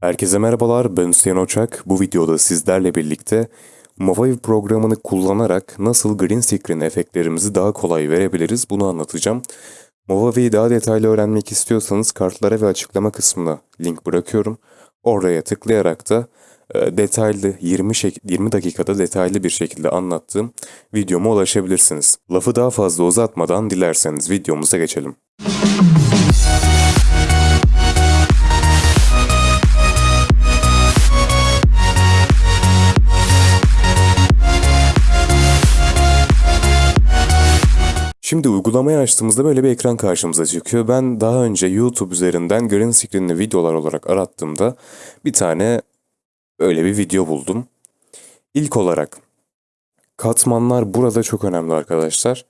Herkese merhabalar, ben Hüseyin Oçak. Bu videoda sizlerle birlikte Movavi programını kullanarak nasıl green screen efektlerimizi daha kolay verebiliriz bunu anlatacağım. Movavi'yi daha detaylı öğrenmek istiyorsanız kartlara ve açıklama kısmına link bırakıyorum. Oraya tıklayarak da e, detaylı 20, şek- 20 dakikada detaylı bir şekilde anlattığım videoma ulaşabilirsiniz. Lafı daha fazla uzatmadan dilerseniz videomuza geçelim. Şimdi uygulamayı açtığımızda böyle bir ekran karşımıza çıkıyor. Ben daha önce YouTube üzerinden green screen'li videolar olarak arattığımda bir tane öyle bir video buldum. İlk olarak katmanlar burada çok önemli arkadaşlar.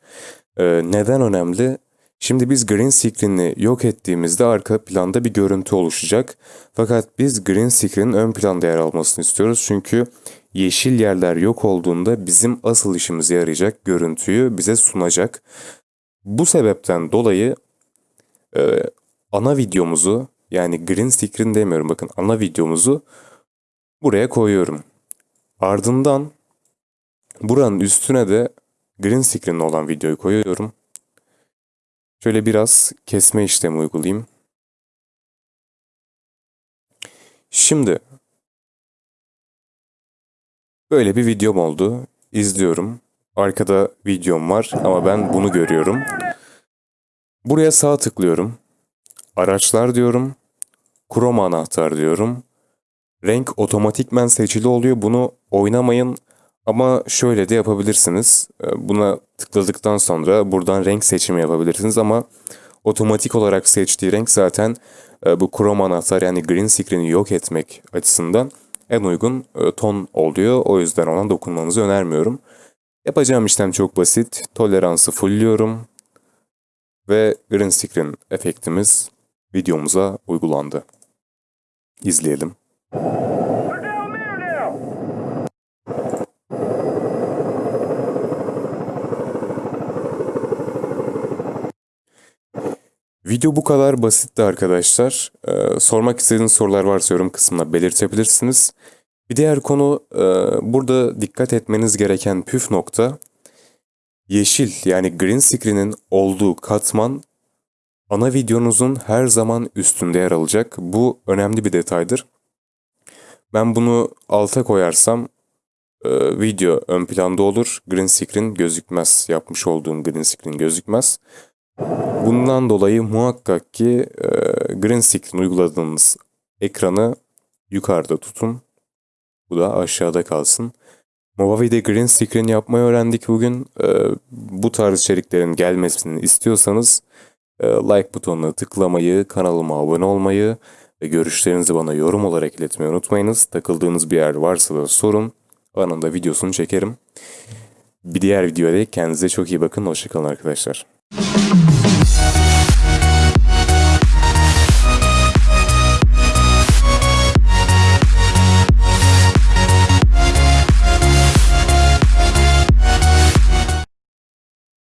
Ee, neden önemli? Şimdi biz green screen'i yok ettiğimizde arka planda bir görüntü oluşacak. Fakat biz green screen'in ön planda yer almasını istiyoruz. Çünkü yeşil yerler yok olduğunda bizim asıl işimize yarayacak görüntüyü bize sunacak. Bu sebepten dolayı e, ana videomuzu yani green screen demiyorum bakın ana videomuzu buraya koyuyorum. Ardından buranın üstüne de green screen olan videoyu koyuyorum. Şöyle biraz kesme işlemi uygulayayım. Şimdi böyle bir videom oldu. İzliyorum. Arkada videom var ama ben bunu görüyorum. Buraya sağ tıklıyorum. Araçlar diyorum. Chroma anahtar diyorum. Renk otomatikmen seçili oluyor. Bunu oynamayın ama şöyle de yapabilirsiniz. Ee, Buna tıkladıktan sonra buradan renk seçimi yapabilirsiniz ama otomatik olarak seçtiği renk zaten e, bu Chrome anahtar yani green screen'i yok etmek açısından en uygun e, ton oluyor. O yüzden ona dokunmanızı önermiyorum. Yapacağım işlem çok basit. Toleransı fullliyorum ve green screen efektimiz videomuza uygulandı. İzleyelim. Video bu kadar basitti arkadaşlar. Ee, sormak istediğiniz sorular varsa yorum kısmına belirtebilirsiniz. Bir diğer konu e, burada dikkat etmeniz gereken püf nokta yeşil yani green screen'in olduğu katman ana videonuzun her zaman üstünde yer alacak. Bu önemli bir detaydır. Ben bunu alta koyarsam e, video ön planda olur. Green screen gözükmez. Yapmış olduğum green screen gözükmez. Bundan dolayı muhakkak ki e, green screen uyguladığınız ekranı yukarıda tutun. Bu da aşağıda kalsın. Movavi'de green screen yapmayı öğrendik bugün. E, bu tarz içeriklerin gelmesini istiyorsanız e, like butonuna tıklamayı, kanalıma abone olmayı ve görüşlerinizi bana yorum olarak iletmeyi unutmayınız. Takıldığınız bir yer varsa da sorun. Anında videosunu çekerim. Bir diğer videoda kendinize çok iyi bakın. Hoşçakalın arkadaşlar. Thank you.